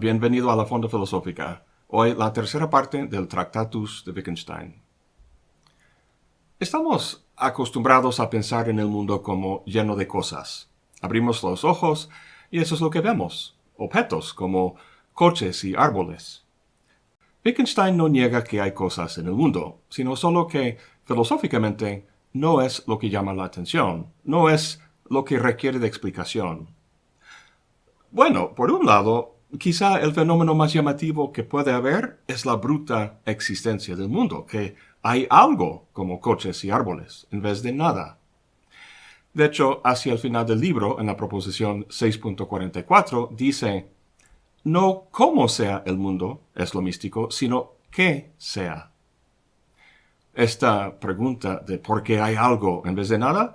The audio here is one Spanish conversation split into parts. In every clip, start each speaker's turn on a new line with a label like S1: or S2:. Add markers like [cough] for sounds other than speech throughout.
S1: bienvenido a la Fonda Filosófica. Hoy la tercera parte del Tractatus de Wittgenstein. Estamos acostumbrados a pensar en el mundo como lleno de cosas. Abrimos los ojos y eso es lo que vemos. Objetos como coches y árboles. Wittgenstein no niega que hay cosas en el mundo, sino solo que, filosóficamente, no es lo que llama la atención, no es lo que requiere de explicación. Bueno, por un lado, quizá el fenómeno más llamativo que puede haber es la bruta existencia del mundo, que hay algo como coches y árboles, en vez de nada. De hecho, hacia el final del libro, en la proposición 6.44, dice, no cómo sea el mundo es lo místico, sino qué sea. Esta pregunta de por qué hay algo en vez de nada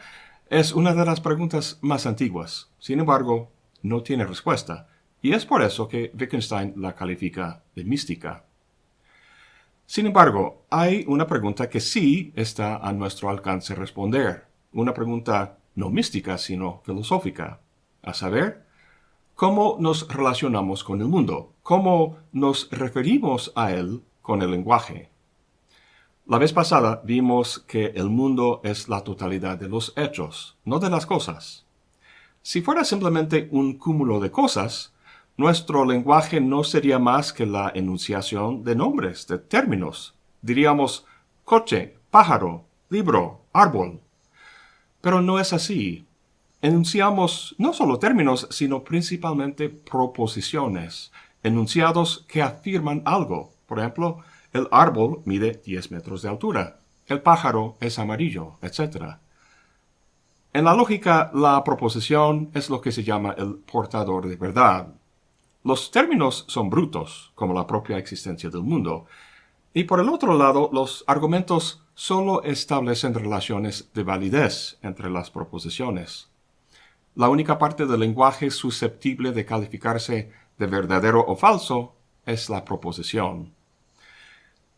S1: es una de las preguntas más antiguas. Sin embargo, no tiene respuesta, y es por eso que Wittgenstein la califica de mística. Sin embargo, hay una pregunta que sí está a nuestro alcance responder, una pregunta no mística, sino filosófica, a saber, ¿cómo nos relacionamos con el mundo? ¿Cómo nos referimos a él con el lenguaje? La vez pasada vimos que el mundo es la totalidad de los hechos, no de las cosas. Si fuera simplemente un cúmulo de cosas, nuestro lenguaje no sería más que la enunciación de nombres, de términos. Diríamos coche, pájaro, libro, árbol. Pero no es así. Enunciamos no solo términos, sino principalmente proposiciones, enunciados que afirman algo. Por ejemplo, el árbol mide 10 metros de altura, el pájaro es amarillo, etc. En la lógica, la proposición es lo que se llama el portador de verdad. Los términos son brutos, como la propia existencia del mundo, y por el otro lado, los argumentos solo establecen relaciones de validez entre las proposiciones. La única parte del lenguaje susceptible de calificarse de verdadero o falso es la proposición.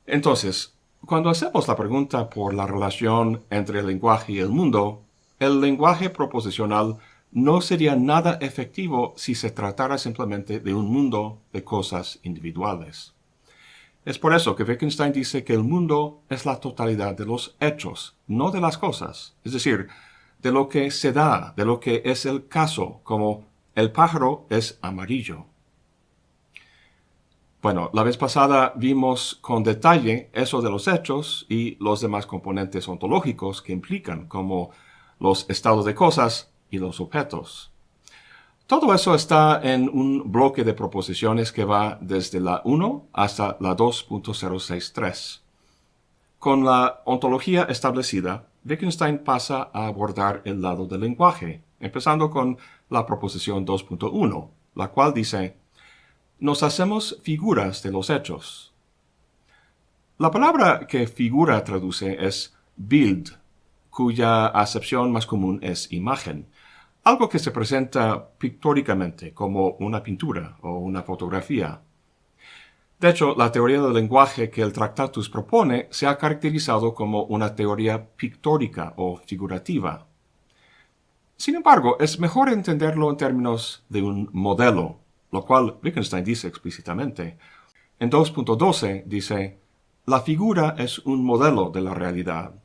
S1: Entonces, cuando hacemos la pregunta por la relación entre el lenguaje y el mundo, el lenguaje proposicional no sería nada efectivo si se tratara simplemente de un mundo de cosas individuales. Es por eso que Wittgenstein dice que el mundo es la totalidad de los hechos, no de las cosas, es decir, de lo que se da, de lo que es el caso, como el pájaro es amarillo. Bueno, la vez pasada vimos con detalle eso de los hechos y los demás componentes ontológicos que implican, como los estados de cosas y los objetos. Todo eso está en un bloque de proposiciones que va desde la 1 hasta la 2.063. Con la ontología establecida, Wittgenstein pasa a abordar el lado del lenguaje, empezando con la proposición 2.1, la cual dice, nos hacemos figuras de los hechos. La palabra que figura traduce es Bild, cuya acepción más común es imagen, algo que se presenta pictóricamente como una pintura o una fotografía. De hecho, la teoría del lenguaje que el Tractatus propone se ha caracterizado como una teoría pictórica o figurativa. Sin embargo, es mejor entenderlo en términos de un modelo, lo cual Wittgenstein dice explícitamente. En 2.12 dice, la figura es un modelo de la realidad.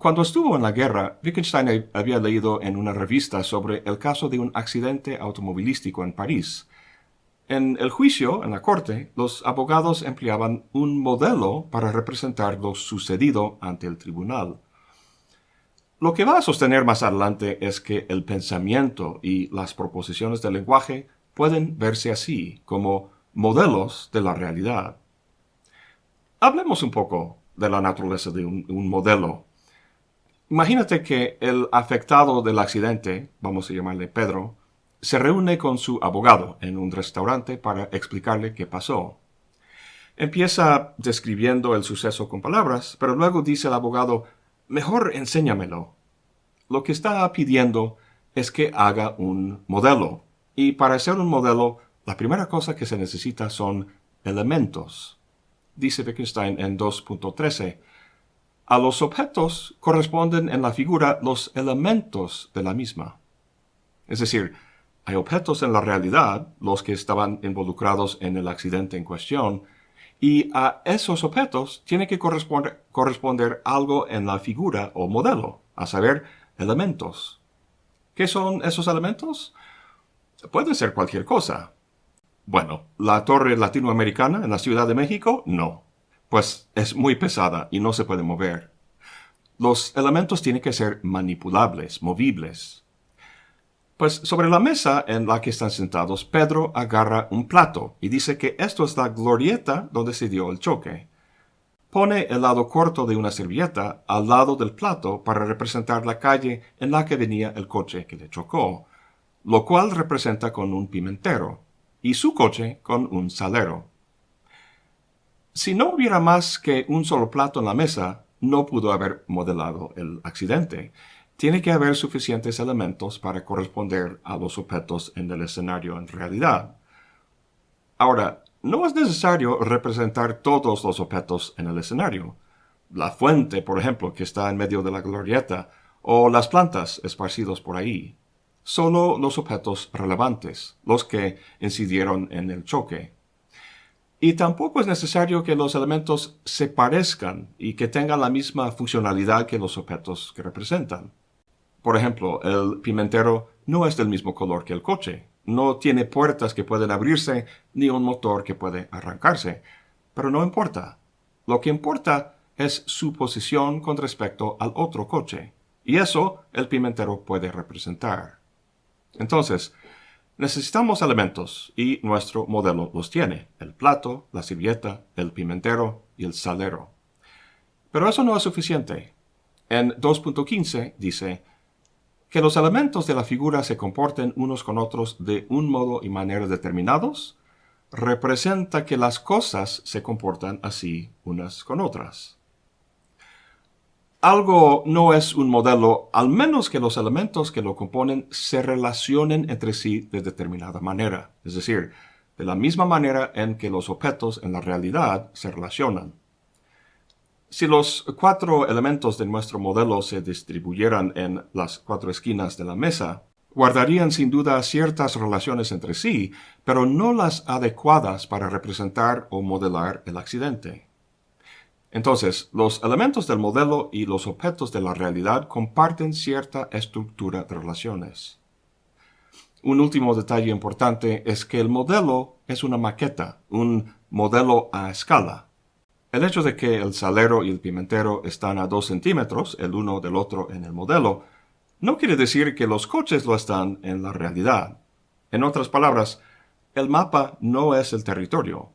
S1: Cuando estuvo en la guerra, Wittgenstein había leído en una revista sobre el caso de un accidente automovilístico en París. En el juicio, en la corte, los abogados empleaban un modelo para representar lo sucedido ante el tribunal. Lo que va a sostener más adelante es que el pensamiento y las proposiciones del lenguaje pueden verse así, como modelos de la realidad. Hablemos un poco de la naturaleza de un, un modelo Imagínate que el afectado del accidente, vamos a llamarle Pedro, se reúne con su abogado en un restaurante para explicarle qué pasó. Empieza describiendo el suceso con palabras, pero luego dice el abogado, mejor enséñamelo. Lo que está pidiendo es que haga un modelo. Y para hacer un modelo, la primera cosa que se necesita son elementos. Dice Wittgenstein en 2.13, a los objetos corresponden en la figura los elementos de la misma. Es decir, Hay objetos en la realidad, los que estaban involucrados en el accidente en cuestión, y a esos objetos tiene que corresponder, corresponder algo en la figura o modelo, a saber, elementos. ¿Qué son esos elementos? Pueden ser cualquier cosa. Bueno, la torre latinoamericana en la Ciudad de México, no. Pues es muy pesada y no se puede mover. Los elementos tienen que ser manipulables, movibles. Pues sobre la mesa en la que están sentados, Pedro agarra un plato y dice que esto es la glorieta donde se dio el choque. Pone el lado corto de una servilleta al lado del plato para representar la calle en la que venía el coche que le chocó, lo cual representa con un pimentero, y su coche con un salero. Si no hubiera más que un solo plato en la mesa, no pudo haber modelado el accidente, tiene que haber suficientes elementos para corresponder a los objetos en el escenario en realidad. Ahora, no es necesario representar todos los objetos en el escenario. La fuente, por ejemplo, que está en medio de la glorieta, o las plantas esparcidos por ahí. Solo los objetos relevantes, los que incidieron en el choque. Y tampoco es necesario que los elementos se parezcan y que tengan la misma funcionalidad que los objetos que representan. Por ejemplo, el pimentero no es del mismo color que el coche. No tiene puertas que pueden abrirse ni un motor que puede arrancarse. Pero no importa. Lo que importa es su posición con respecto al otro coche. Y eso el pimentero puede representar. Entonces, necesitamos elementos y nuestro modelo los tiene. El plato, la servilleta, el pimentero y el salero. Pero eso no es suficiente. En 2.15 dice, que los elementos de la figura se comporten unos con otros de un modo y manera determinados, representa que las cosas se comportan así unas con otras. Algo no es un modelo al menos que los elementos que lo componen se relacionen entre sí de determinada manera, es decir, de la misma manera en que los objetos en la realidad se relacionan. Si los cuatro elementos de nuestro modelo se distribuyeran en las cuatro esquinas de la mesa, guardarían sin duda ciertas relaciones entre sí, pero no las adecuadas para representar o modelar el accidente. Entonces, los elementos del modelo y los objetos de la realidad comparten cierta estructura de relaciones. Un último detalle importante es que el modelo es una maqueta, un modelo a escala. El hecho de que el salero y el pimentero están a 2 centímetros el uno del otro en el modelo, no quiere decir que los coches lo están en la realidad. En otras palabras, el mapa no es el territorio.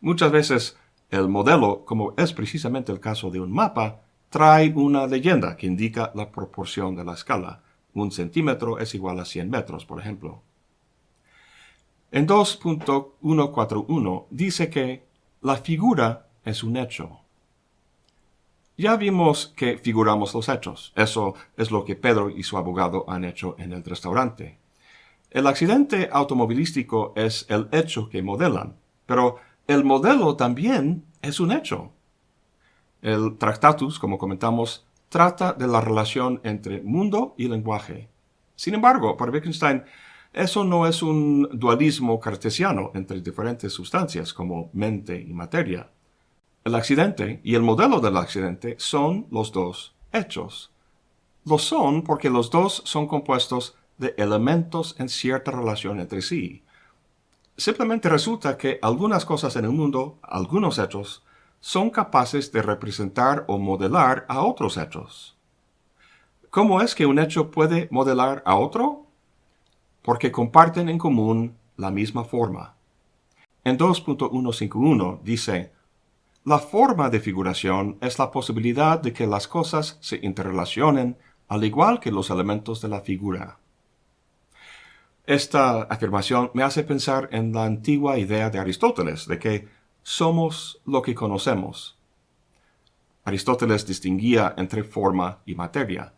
S1: Muchas veces el modelo, como es precisamente el caso de un mapa, trae una leyenda que indica la proporción de la escala. Un centímetro es igual a 100 metros, por ejemplo. En 2.141 dice que la figura es un hecho. Ya vimos que figuramos los hechos. Eso es lo que Pedro y su abogado han hecho en el restaurante. El accidente automovilístico es el hecho que modelan, pero el modelo también es un hecho. El Tractatus, como comentamos, trata de la relación entre mundo y lenguaje. Sin embargo, para Wittgenstein, eso no es un dualismo cartesiano entre diferentes sustancias como mente y materia. El accidente y el modelo del accidente son los dos hechos. Lo son porque los dos son compuestos de elementos en cierta relación entre sí. Simplemente resulta que algunas cosas en el mundo, algunos hechos, son capaces de representar o modelar a otros hechos. ¿Cómo es que un hecho puede modelar a otro? Porque comparten en común la misma forma. En 2.151 dice, la forma de figuración es la posibilidad de que las cosas se interrelacionen al igual que los elementos de la figura. Esta afirmación me hace pensar en la antigua idea de Aristóteles de que somos lo que conocemos. Aristóteles distinguía entre forma y materia.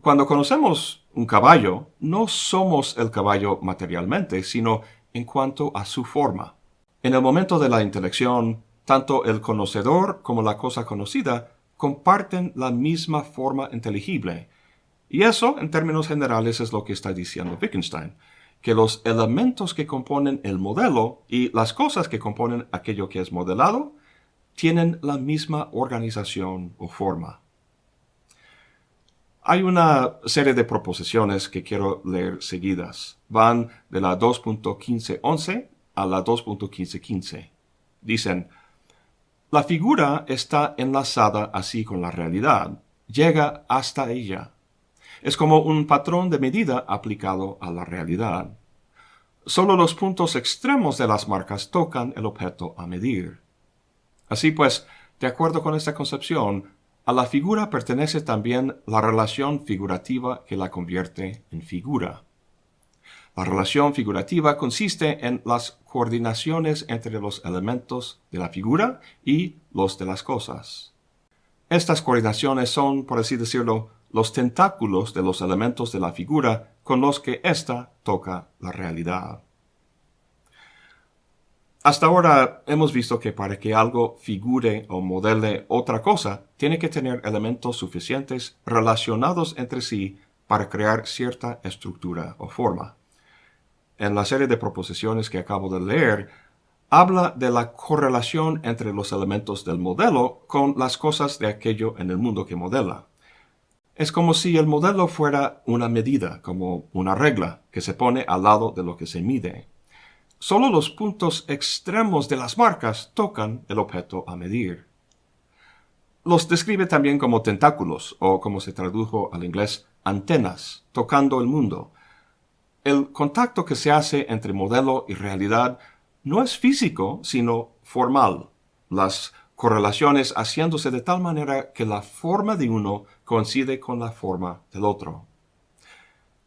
S1: Cuando conocemos un caballo, no somos el caballo materialmente, sino en cuanto a su forma. En el momento de la intelección, tanto el conocedor como la cosa conocida comparten la misma forma inteligible. Y eso, en términos generales, es lo que está diciendo Wittgenstein. que los elementos que componen el modelo y las cosas que componen aquello que es modelado tienen la misma organización o forma. Hay una serie de proposiciones que quiero leer seguidas. Van de la 2.1511 a la 2.1515. Dicen, la figura está enlazada así con la realidad, llega hasta ella. Es como un patrón de medida aplicado a la realidad. Solo los puntos extremos de las marcas tocan el objeto a medir. Así pues, de acuerdo con esta concepción, a la figura pertenece también la relación figurativa que la convierte en figura. La relación figurativa consiste en las coordinaciones entre los elementos de la figura y los de las cosas. Estas coordinaciones son, por así decirlo, los tentáculos de los elementos de la figura con los que ésta toca la realidad. Hasta ahora hemos visto que para que algo figure o modele otra cosa, tiene que tener elementos suficientes relacionados entre sí para crear cierta estructura o forma. En la serie de proposiciones que acabo de leer, habla de la correlación entre los elementos del modelo con las cosas de aquello en el mundo que modela. Es como si el modelo fuera una medida, como una regla, que se pone al lado de lo que se mide. Solo los puntos extremos de las marcas tocan el objeto a medir. Los describe también como tentáculos, o como se tradujo al inglés, antenas, tocando el mundo. El contacto que se hace entre modelo y realidad no es físico, sino formal, las correlaciones haciéndose de tal manera que la forma de uno coincide con la forma del otro.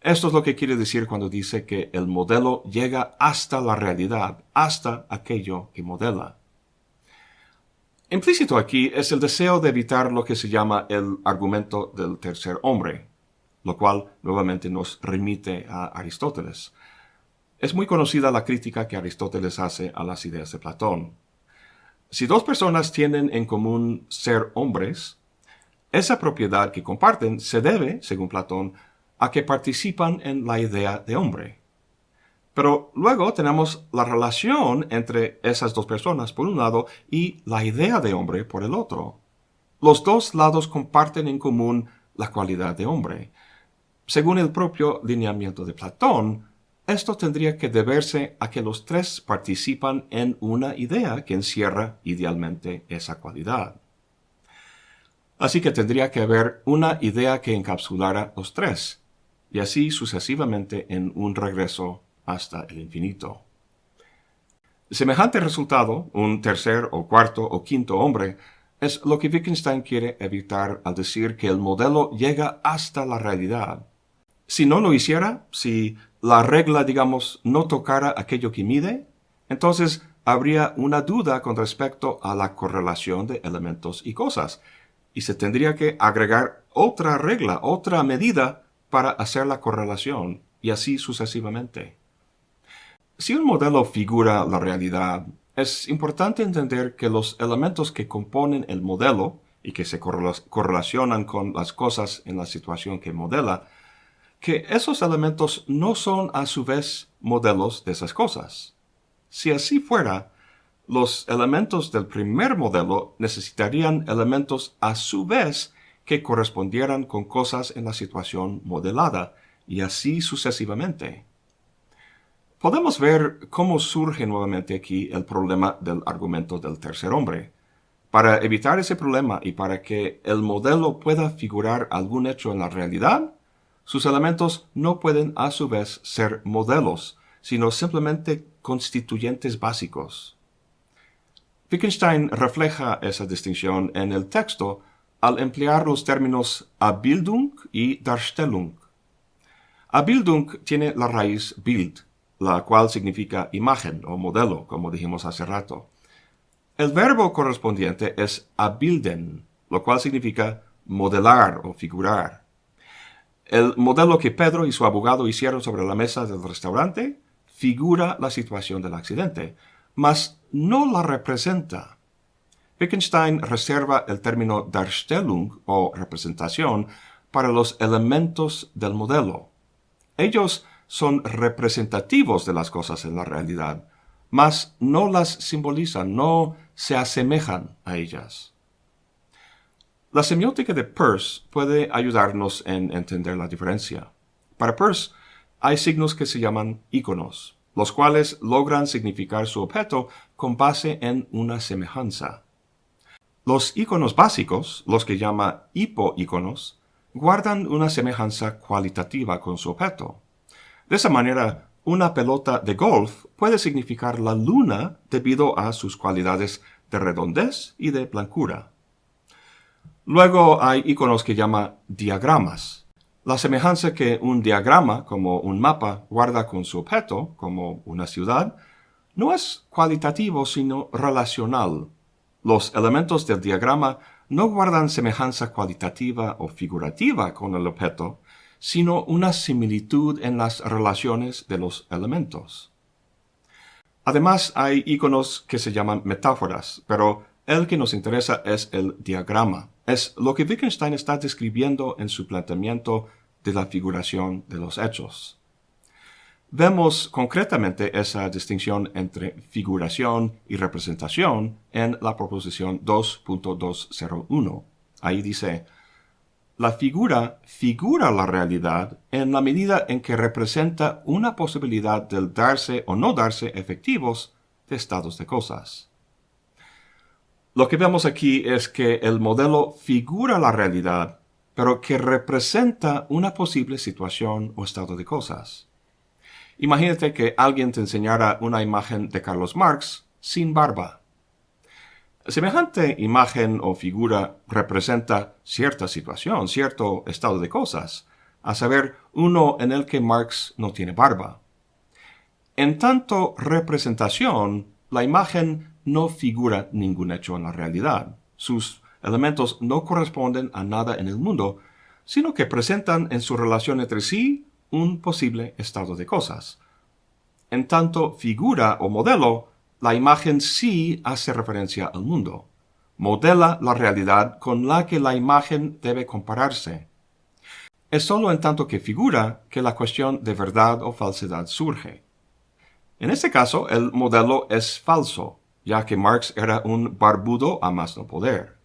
S1: Esto es lo que quiere decir cuando dice que el modelo llega hasta la realidad, hasta aquello que modela. Implícito aquí es el deseo de evitar lo que se llama el argumento del tercer hombre, lo cual nuevamente nos remite a Aristóteles. Es muy conocida la crítica que Aristóteles hace a las ideas de Platón. Si dos personas tienen en común ser hombres, esa propiedad que comparten se debe, según Platón, a que participan en la idea de hombre. Pero luego tenemos la relación entre esas dos personas por un lado y la idea de hombre por el otro. Los dos lados comparten en común la cualidad de hombre. Según el propio lineamiento de Platón, esto tendría que deberse a que los tres participan en una idea que encierra idealmente esa cualidad. Así que tendría que haber una idea que encapsulara los tres, y así sucesivamente en un regreso hasta el infinito. Semejante resultado, un tercer o cuarto o quinto hombre, es lo que Wittgenstein quiere evitar al decir que el modelo llega hasta la realidad. Si no lo hiciera, si la regla, digamos, no tocara aquello que mide, entonces habría una duda con respecto a la correlación de elementos y cosas, y se tendría que agregar otra regla, otra medida para hacer la correlación y así sucesivamente. Si un modelo figura la realidad, es importante entender que los elementos que componen el modelo y que se correlacionan con las cosas en la situación que modela, que esos elementos no son a su vez modelos de esas cosas. Si así fuera, los elementos del primer modelo necesitarían elementos a su vez que correspondieran con cosas en la situación modelada, y así sucesivamente. Podemos ver cómo surge nuevamente aquí el problema del argumento del tercer hombre. Para evitar ese problema y para que el modelo pueda figurar algún hecho en la realidad, sus elementos no pueden a su vez ser modelos, sino simplemente constituyentes básicos. Wittgenstein refleja esa distinción en el texto al emplear los términos Abbildung y Darstellung. Abbildung tiene la raíz Bild, la cual significa imagen o modelo, como dijimos hace rato. El verbo correspondiente es abilden, lo cual significa modelar o figurar. El modelo que Pedro y su abogado hicieron sobre la mesa del restaurante figura la situación del accidente, mas no la representa. Wittgenstein reserva el término Darstellung o representación para los elementos del modelo. Ellos son representativos de las cosas en la realidad, mas no las simbolizan, no se asemejan a ellas. La semiótica de Peirce puede ayudarnos en entender la diferencia. Para Peirce, hay signos que se llaman iconos, los cuales logran significar su objeto con base en una semejanza. Los iconos básicos, los que llama hipoíconos, guardan una semejanza cualitativa con su objeto. De esa manera, una pelota de golf puede significar la luna debido a sus cualidades de redondez y de blancura. Luego hay iconos que llama diagramas. La semejanza que un diagrama, como un mapa, guarda con su objeto, como una ciudad, no es cualitativo sino relacional. Los elementos del diagrama no guardan semejanza cualitativa o figurativa con el objeto, sino una similitud en las relaciones de los elementos. Además, hay iconos que se llaman metáforas, pero el que nos interesa es el diagrama. Es lo que Wittgenstein está describiendo en su planteamiento de la figuración de los hechos. Vemos concretamente esa distinción entre figuración y representación en la proposición 2.201. Ahí dice, la figura figura la realidad en la medida en que representa una posibilidad del darse o no darse efectivos de estados de cosas. Lo que vemos aquí es que el modelo figura la realidad, pero que representa una posible situación o estado de cosas. Imagínate que alguien te enseñara una imagen de Carlos Marx sin barba. Semejante imagen o figura representa cierta situación, cierto estado de cosas, a saber, uno en el que Marx no tiene barba. En tanto representación, la imagen no figura ningún hecho en la realidad. Sus elementos no corresponden a nada en el mundo, sino que presentan en su relación entre sí un posible estado de cosas. En tanto figura o modelo, la imagen sí hace referencia al mundo. Modela la realidad con la que la imagen debe compararse. Es sólo en tanto que figura que la cuestión de verdad o falsedad surge. En este caso, el modelo es falso, ya que Marx era un barbudo a más no poder.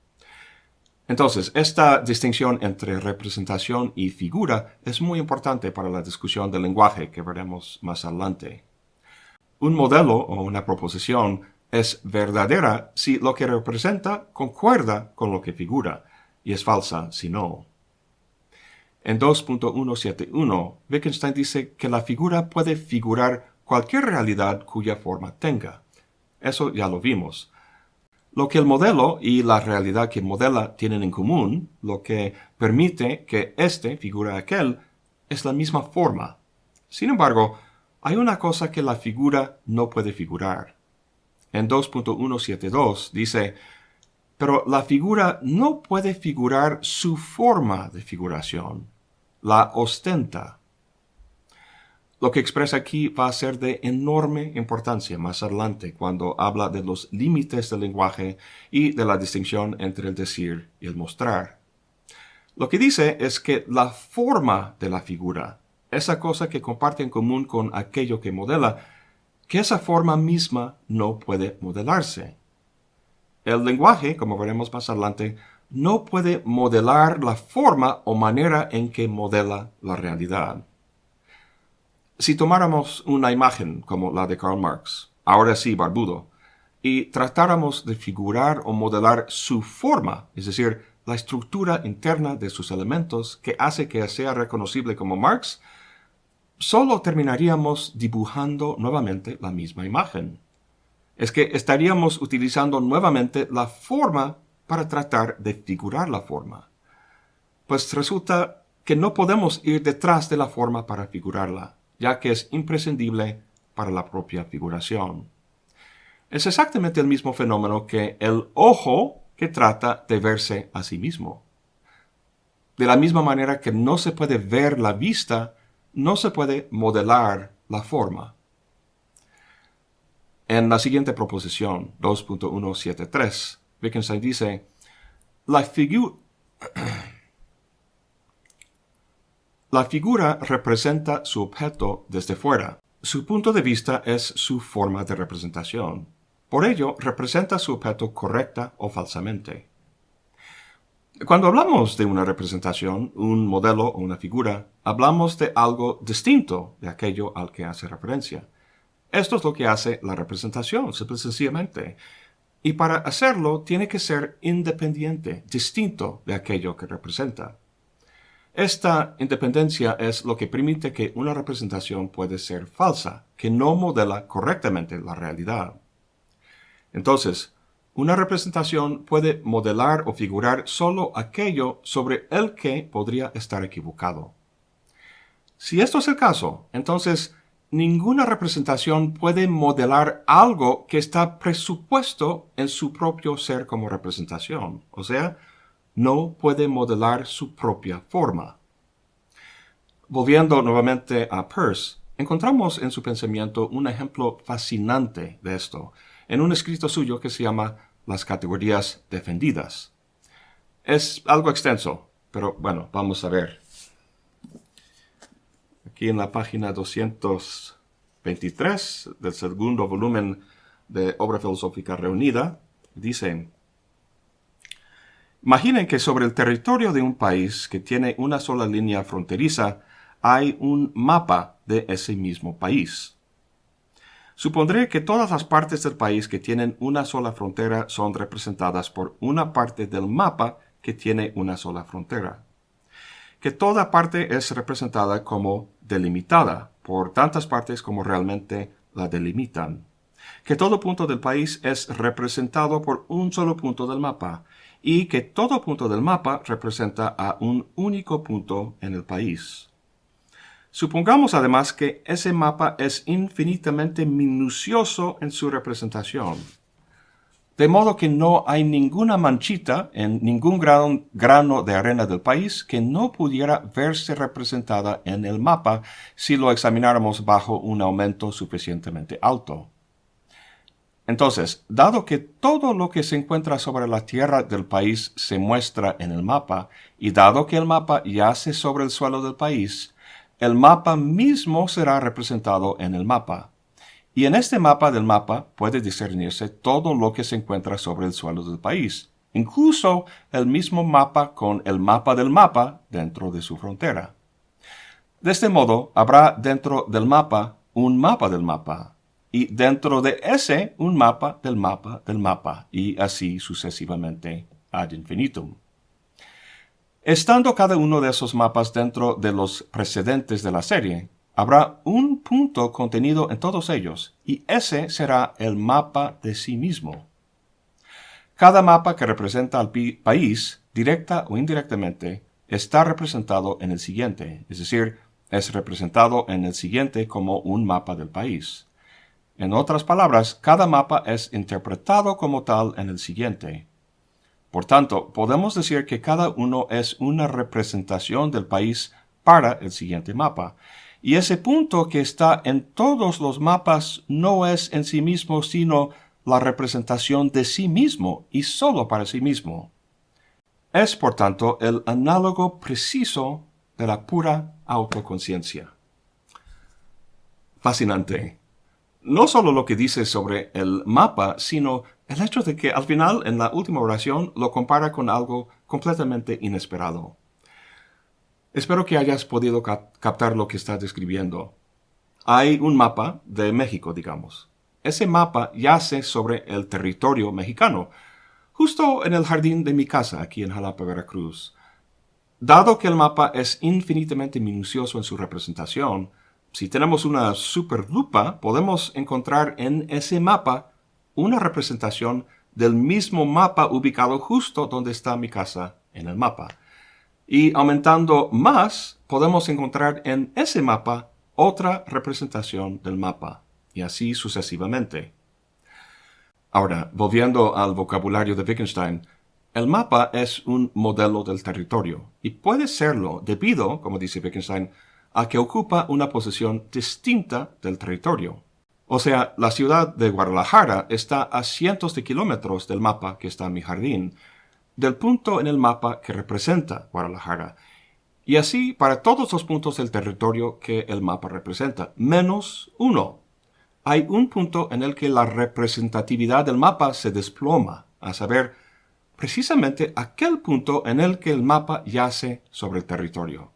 S1: Entonces, esta distinción entre representación y figura es muy importante para la discusión del lenguaje que veremos más adelante. Un modelo o una proposición es verdadera si lo que representa concuerda con lo que figura, y es falsa si no. En 2.171, Wittgenstein dice que la figura puede figurar cualquier realidad cuya forma tenga. Eso ya lo vimos. Lo que el modelo y la realidad que modela tienen en común, lo que permite que éste figure aquel, es la misma forma. Sin embargo, hay una cosa que la figura no puede figurar. En 2.172 dice, pero la figura no puede figurar su forma de figuración, la ostenta. Lo que expresa aquí va a ser de enorme importancia más adelante cuando habla de los límites del lenguaje y de la distinción entre el decir y el mostrar. Lo que dice es que la forma de la figura esa cosa que comparte en común con aquello que modela, que esa forma misma no puede modelarse. El lenguaje, como veremos más adelante, no puede modelar la forma o manera en que modela la realidad. Si tomáramos una imagen como la de Karl Marx, ahora sí barbudo, y tratáramos de figurar o modelar su forma, es decir, la estructura interna de sus elementos que hace que sea reconocible como Marx, solo terminaríamos dibujando nuevamente la misma imagen. Es que estaríamos utilizando nuevamente la forma para tratar de figurar la forma. Pues resulta que no podemos ir detrás de la forma para figurarla, ya que es imprescindible para la propia figuración. Es exactamente el mismo fenómeno que el ojo que trata de verse a sí mismo. De la misma manera que no se puede ver la vista no se puede modelar la forma. En la siguiente proposición, 2.173, Wittgenstein dice, la, [clears throat] La figura representa su objeto desde fuera. Su punto de vista es su forma de representación. Por ello, representa su objeto correcta o falsamente. Cuando hablamos de una representación, un modelo o una figura, hablamos de algo distinto de aquello al que hace referencia. Esto es lo que hace la representación, simple y sencillamente. Y para hacerlo tiene que ser independiente, distinto de aquello que representa. Esta independencia es lo que permite que una representación puede ser falsa, que no modela correctamente la realidad. Entonces, una representación puede modelar o figurar solo aquello sobre el que podría estar equivocado. Si esto es el caso, entonces ninguna representación puede modelar algo que está presupuesto en su propio ser como representación, o sea, no puede modelar su propia forma. Volviendo nuevamente a Peirce, encontramos en su pensamiento un ejemplo fascinante de esto, en un escrito suyo que se llama Las categorías defendidas. Es algo extenso, pero bueno, vamos a ver aquí en la página 223 del segundo volumen de Obra Filosófica Reunida, dice, Imaginen que sobre el territorio de un país que tiene una sola línea fronteriza hay un mapa de ese mismo país. Supondré que todas las partes del país que tienen una sola frontera son representadas por una parte del mapa que tiene una sola frontera que toda parte es representada como delimitada por tantas partes como realmente la delimitan. Que todo punto del país es representado por un solo punto del mapa y que todo punto del mapa representa a un único punto en el país. Supongamos además que ese mapa es infinitamente minucioso en su representación de modo que no hay ninguna manchita en ningún grano, de arena del país que no pudiera verse representada en el mapa si lo examináramos bajo un aumento suficientemente alto. Entonces, dado que todo lo que se encuentra sobre la tierra del país se muestra en el mapa, y dado que el mapa yace sobre el suelo del país, el mapa mismo será representado en el mapa. Y en este mapa del mapa puede discernirse todo lo que se encuentra sobre el suelo del país, incluso el mismo mapa con el mapa del mapa dentro de su frontera. De este modo, habrá dentro del mapa un mapa del mapa, y dentro de ese un mapa del mapa del mapa, y así sucesivamente ad infinitum. Estando cada uno de esos mapas dentro de los precedentes de la serie, Habrá un punto contenido en todos ellos, y ese será el mapa de sí mismo. Cada mapa que representa al país, directa o indirectamente, está representado en el siguiente, es decir, es representado en el siguiente como un mapa del país. En otras palabras, cada mapa es interpretado como tal en el siguiente. Por tanto, podemos decir que cada uno es una representación del país para el siguiente mapa, y ese punto que está en todos los mapas no es en sí mismo sino la representación de sí mismo y sólo para sí mismo. Es, por tanto, el análogo preciso de la pura autoconciencia. Fascinante. No solo lo que dice sobre el mapa, sino el hecho de que al final, en la última oración, lo compara con algo completamente inesperado. Espero que hayas podido captar lo que está describiendo. Hay un mapa de México, digamos. Ese mapa yace sobre el territorio mexicano, justo en el jardín de mi casa, aquí en Jalapa, Veracruz. Dado que el mapa es infinitamente minucioso en su representación, si tenemos una superlupa, podemos encontrar en ese mapa una representación del mismo mapa ubicado justo donde está mi casa en el mapa. Y aumentando más, podemos encontrar en ese mapa otra representación del mapa, y así sucesivamente. Ahora, volviendo al vocabulario de Wittgenstein, el mapa es un modelo del territorio, y puede serlo debido, como dice Wittgenstein, a que ocupa una posición distinta del territorio. O sea, la ciudad de Guadalajara está a cientos de kilómetros del mapa que está en mi jardín, del punto en el mapa que representa Guadalajara. Y así para todos los puntos del territorio que el mapa representa, menos uno. Hay un punto en el que la representatividad del mapa se desploma, a saber, precisamente aquel punto en el que el mapa yace sobre el territorio.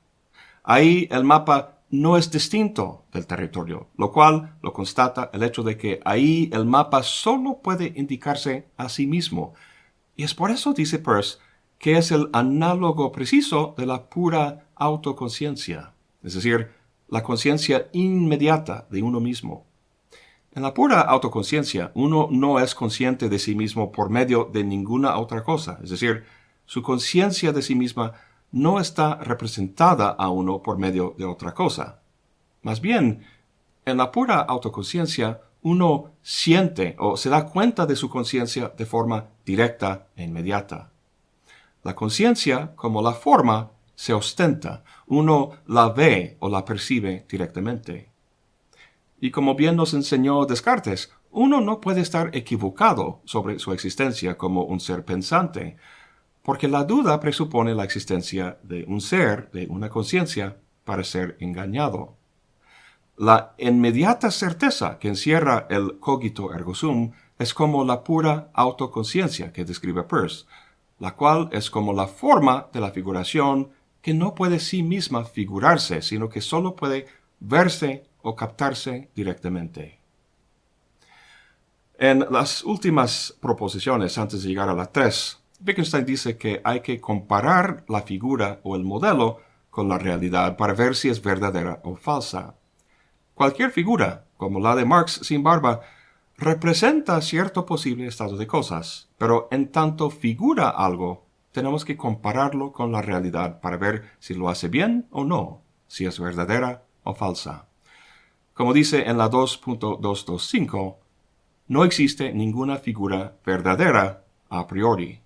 S1: Ahí el mapa no es distinto del territorio, lo cual lo constata el hecho de que ahí el mapa solo puede indicarse a sí mismo. Y es por eso, dice Peirce, que es el análogo preciso de la pura autoconciencia, es decir, la conciencia inmediata de uno mismo. En la pura autoconciencia, uno no es consciente de sí mismo por medio de ninguna otra cosa, es decir, su conciencia de sí misma no está representada a uno por medio de otra cosa. Más bien, en la pura autoconciencia, uno siente o se da cuenta de su conciencia de forma directa e inmediata. La conciencia, como la forma, se ostenta, uno la ve o la percibe directamente. Y como bien nos enseñó Descartes, uno no puede estar equivocado sobre su existencia como un ser pensante, porque la duda presupone la existencia de un ser, de una conciencia, para ser engañado. La inmediata certeza que encierra el cogito ergo sum es como la pura autoconciencia que describe Peirce, la cual es como la forma de la figuración que no puede sí misma figurarse, sino que solo puede verse o captarse directamente. En las últimas proposiciones, antes de llegar a la 3, Wittgenstein dice que hay que comparar la figura o el modelo con la realidad para ver si es verdadera o falsa. Cualquier figura, como la de Marx sin barba, representa cierto posible estado de cosas, pero en tanto figura algo, tenemos que compararlo con la realidad para ver si lo hace bien o no, si es verdadera o falsa. Como dice en la 2.225, no existe ninguna figura verdadera a priori.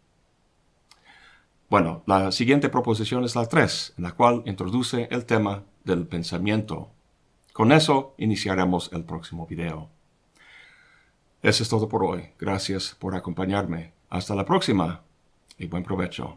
S1: Bueno, la siguiente proposición es la 3, en la cual introduce el tema del pensamiento. Con eso iniciaremos el próximo video. Eso es todo por hoy. Gracias por acompañarme. Hasta la próxima y buen provecho.